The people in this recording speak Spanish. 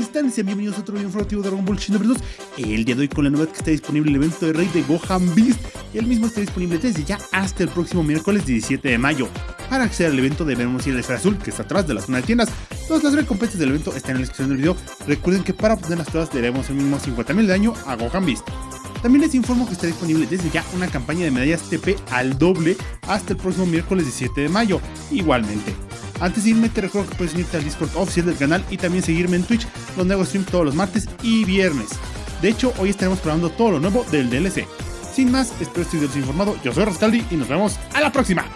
están? Sean bienvenidos a otro video informativo de Dragon Ball Shinobi 2 El día de hoy con la novedad que está disponible el evento de Rey de Gohan Beast. El mismo está disponible desde ya hasta el próximo miércoles 17 de mayo. Para acceder al evento debemos ir a la esfera azul que está atrás de la zona de tiendas. Todas las recompensas del evento están en la descripción del video. Recuerden que para obtenerlas todas debemos el mínimo 50.000 de daño a Gohan Beast. También les informo que está disponible desde ya una campaña de medallas TP al doble hasta el próximo miércoles 17 de mayo, igualmente. Antes de irme te recuerdo que puedes unirte al Discord oficial del canal y también seguirme en Twitch, donde hago stream todos los martes y viernes. De hecho, hoy estaremos probando todo lo nuevo del DLC. Sin más, espero que estés informado, yo soy Rascaldi y nos vemos a la próxima.